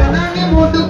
Karena ini bodoh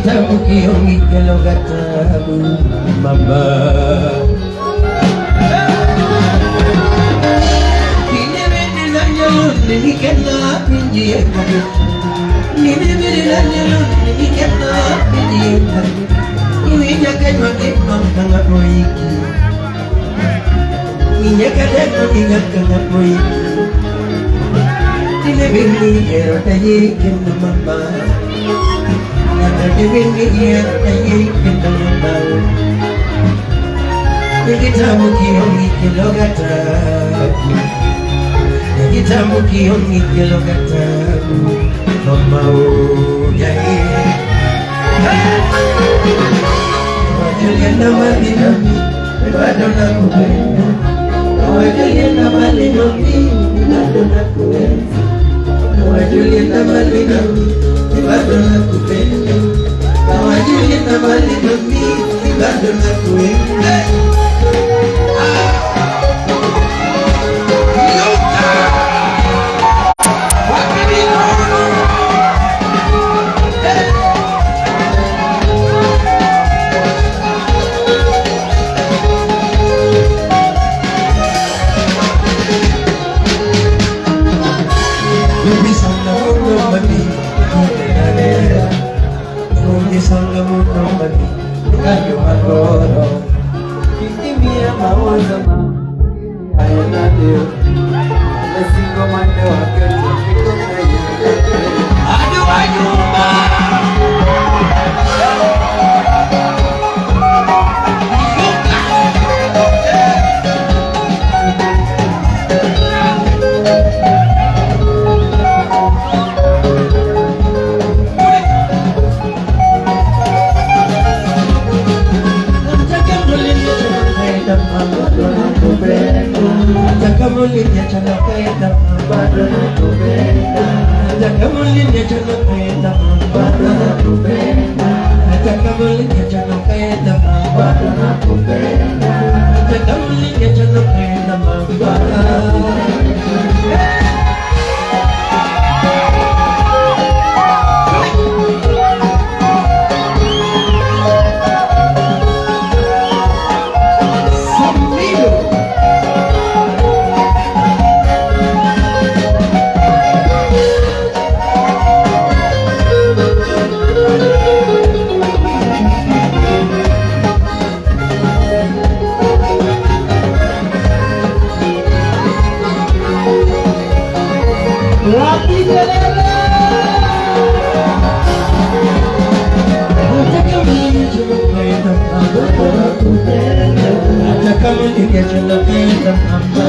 kitabu kiongikelo katabu mama kinebedelanyalundi nikena pinjiyekade ninebedelanyalundi nikena pinjiyekade iwinyakenywakeknonkanga oiki inyakadenoningankanga oiki tinebengiyerotayekendo mama doing you here, I ain't been done now. Nikitamu kiyoni kilogata Nikitamu kiyoni kilogata Mama o ya ye Wajolienda mali nami Wadona kuwenda Wajolienda mali nami Wadona kuwenda Don't nami Wadona اللي تملي تمي بدل ما تهمني Let's sing a Monday, I nakupenda. Jakamulinya Hata kama ningechulukaiza mama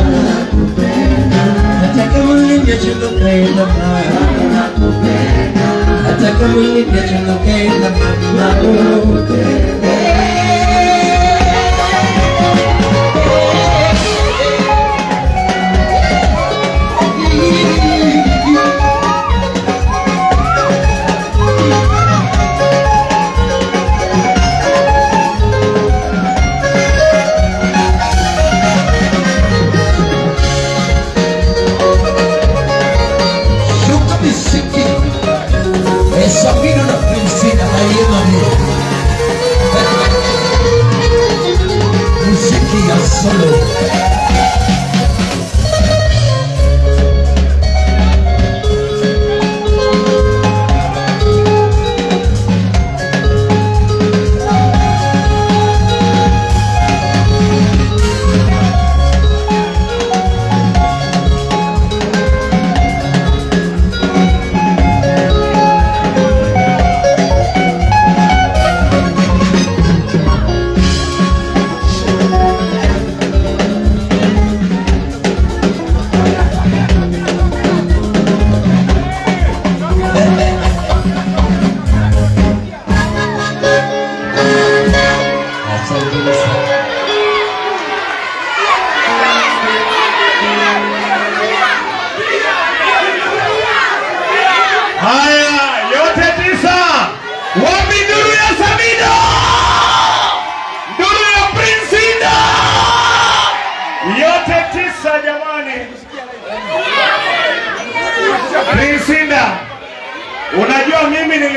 Hata kama ningechulukaiza mama Hata kama ningechulukaiza mama solo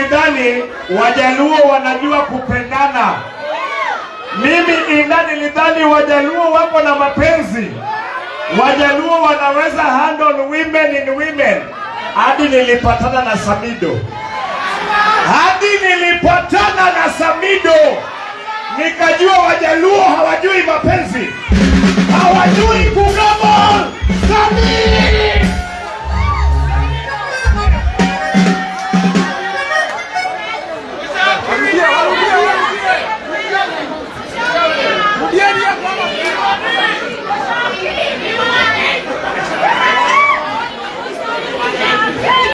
mimi nilidhani Wajaluo wanajua kupendana. Mimi inda nilidhani Wajaluo wako na mapenzi. Wajaluo wanaweza handle women in women. Hadi nilipatana na Samido, hadi nilipatana na Samido nikajua Wajaluo hawajui mapenzi, hawajui kugamo. Samido